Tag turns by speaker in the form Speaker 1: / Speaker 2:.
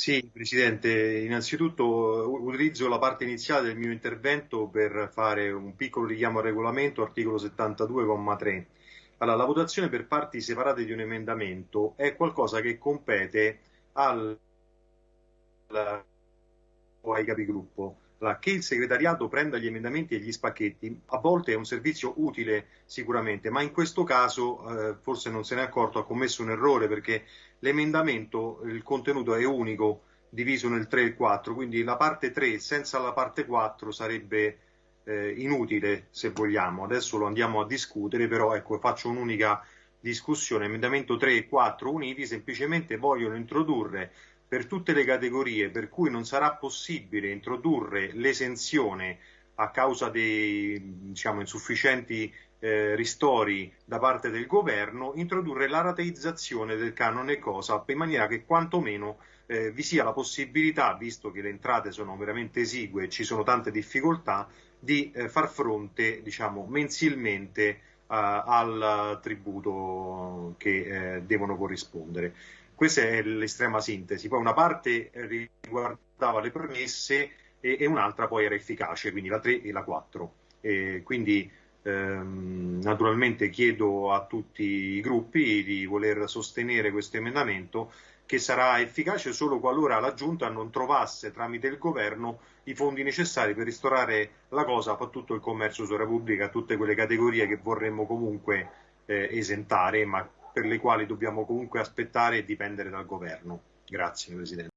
Speaker 1: Sì, Presidente, innanzitutto utilizzo la parte iniziale del mio intervento per fare un piccolo richiamo al regolamento, articolo 72,3. Allora, la votazione per parti separate di un emendamento è qualcosa che compete al, ai capigruppo. Che il segretariato prenda gli emendamenti e gli spacchetti a volte è un servizio utile sicuramente, ma in questo caso eh, forse non se ne è accorto, ha commesso un errore perché l'emendamento, il contenuto è unico, diviso nel 3 e il 4, quindi la parte 3 senza la parte 4 sarebbe eh, inutile se vogliamo. Adesso lo andiamo a discutere, però ecco, faccio un'unica discussione. Emendamento 3 e 4 uniti semplicemente vogliono introdurre per tutte le categorie per cui non sarà possibile introdurre l'esenzione a causa dei diciamo, insufficienti eh, ristori da parte del governo, introdurre la rateizzazione del canone COSAP in maniera che quantomeno eh, vi sia la possibilità, visto che le entrate sono veramente esigue e ci sono tante difficoltà, di eh, far fronte diciamo, mensilmente al tributo che eh, devono corrispondere. Questa è l'estrema sintesi. Poi una parte riguardava le premesse e, e un'altra poi era efficace, quindi la 3 e la 4. E quindi naturalmente chiedo a tutti i gruppi di voler sostenere questo emendamento che sarà efficace solo qualora la Giunta non trovasse tramite il governo i fondi necessari per ristorare la cosa a tutto il commercio sulla Repubblica, a tutte quelle categorie che vorremmo comunque eh, esentare, ma per le quali dobbiamo comunque aspettare e dipendere dal governo. Grazie Presidente.